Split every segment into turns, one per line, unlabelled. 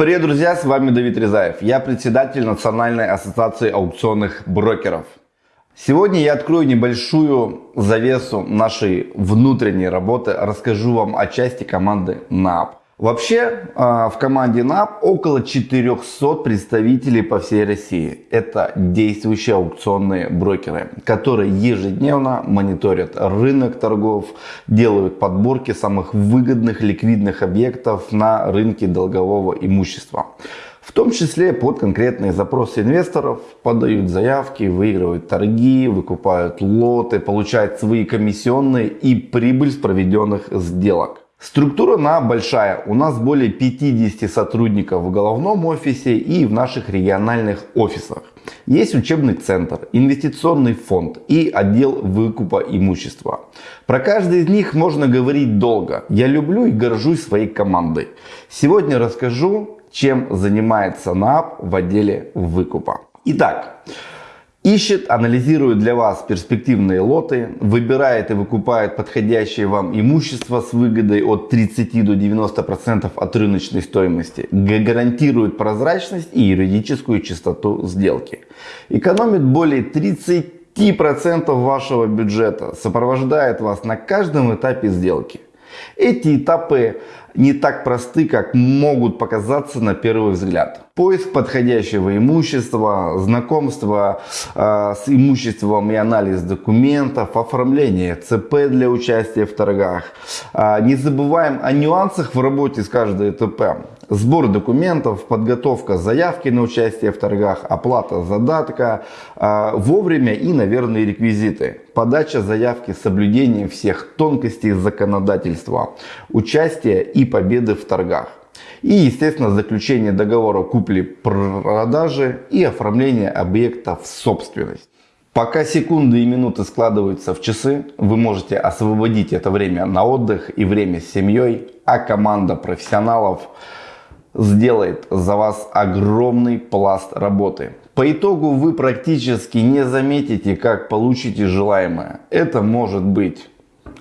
Привет, друзья, с вами Давид Резаев. Я председатель Национальной ассоциации аукционных брокеров. Сегодня я открою небольшую завесу нашей внутренней работы, расскажу вам о части команды НАП. Вообще а, в команде НАП около 400 представителей по всей России. Это действующие аукционные брокеры, которые ежедневно мониторят рынок торгов, делают подборки самых выгодных ликвидных объектов на рынке долгового имущества. В том числе под конкретные запросы инвесторов подают заявки, выигрывают торги, выкупают лоты, получают свои комиссионные и прибыль с проведенных сделок. Структура на большая. У нас более 50 сотрудников в головном офисе и в наших региональных офисах. Есть учебный центр, инвестиционный фонд и отдел выкупа имущества. Про каждый из них можно говорить долго. Я люблю и горжусь своей командой. Сегодня расскажу, чем занимается НАП в отделе выкупа. Итак, Ищет, анализирует для вас перспективные лоты, выбирает и выкупает подходящее вам имущество с выгодой от 30 до 90% от рыночной стоимости, гарантирует прозрачность и юридическую чистоту сделки, экономит более 30% вашего бюджета, сопровождает вас на каждом этапе сделки. Эти этапы не так просты, как могут показаться на первый взгляд. Поиск подходящего имущества, знакомство э, с имуществом и анализ документов, оформление ЦП для участия в торгах. Э, не забываем о нюансах в работе с каждой ТП. Сбор документов, подготовка заявки на участие в торгах, оплата задатка, э, вовремя и, наверное, реквизиты. Подача заявки с соблюдением всех тонкостей законодательства, участие и победы в торгах. И, естественно, заключение договора купли-продажи и оформление объекта в собственность. Пока секунды и минуты складываются в часы, вы можете освободить это время на отдых и время с семьей, а команда профессионалов сделает за вас огромный пласт работы. По итогу вы практически не заметите, как получите желаемое. Это может быть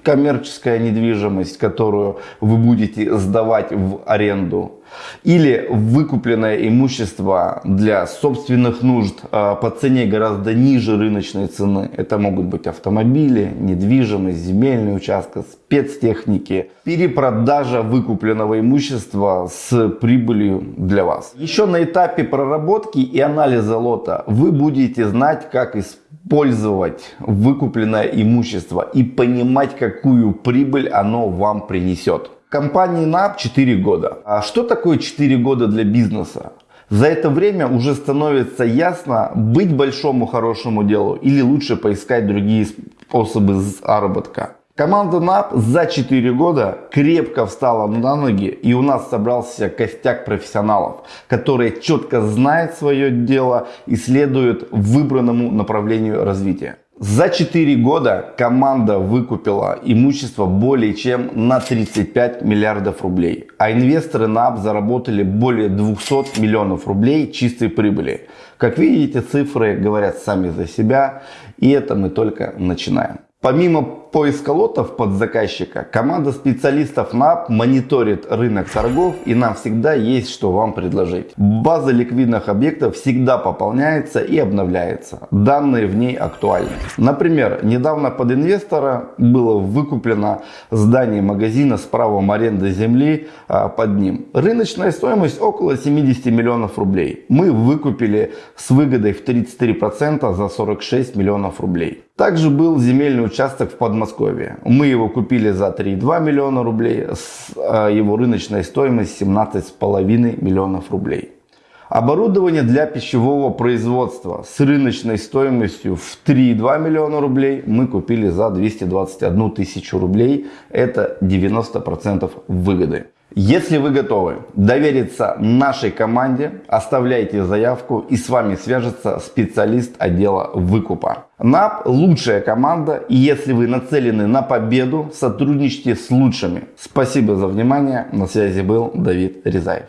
коммерческая недвижимость, которую вы будете сдавать в аренду, или выкупленное имущество для собственных нужд а, по цене гораздо ниже рыночной цены. Это могут быть автомобили, недвижимость, земельный участок, спецтехники, перепродажа выкупленного имущества с прибылью для вас. Еще на этапе проработки и анализа лота вы будете знать, как использовать использовать выкупленное имущество и понимать, какую прибыль оно вам принесет. Компании НАП 4 года. А что такое 4 года для бизнеса? За это время уже становится ясно, быть большому хорошему делу или лучше поискать другие способы заработка. Команда НАП за 4 года крепко встала на ноги и у нас собрался костяк профессионалов, которые четко знают свое дело и следуют выбранному направлению развития. За 4 года команда выкупила имущество более чем на 35 миллиардов рублей, а инвесторы НАП заработали более 200 миллионов рублей чистой прибыли. Как видите, цифры говорят сами за себя, и это мы только начинаем. Помимо поиска лотов под заказчика, команда специалистов НАП мониторит рынок торгов и нам всегда есть что вам предложить. База ликвидных объектов всегда пополняется и обновляется. Данные в ней актуальны. Например, недавно под инвестора было выкуплено здание магазина с правом аренды земли а, под ним. Рыночная стоимость около 70 миллионов рублей. Мы выкупили с выгодой в 33% за 46 миллионов рублей. Также был земельный участок в Подмосковье. Мы его купили за 3,2 миллиона рублей, с а, его рыночной стоимость 17,5 миллионов рублей. Оборудование для пищевого производства с рыночной стоимостью в 3,2 миллиона рублей мы купили за 221 тысячу рублей. Это 90% выгоды. Если вы готовы довериться нашей команде, оставляйте заявку и с вами свяжется специалист отдела выкупа. НАП лучшая команда и если вы нацелены на победу, сотрудничайте с лучшими. Спасибо за внимание. На связи был Давид Резаев.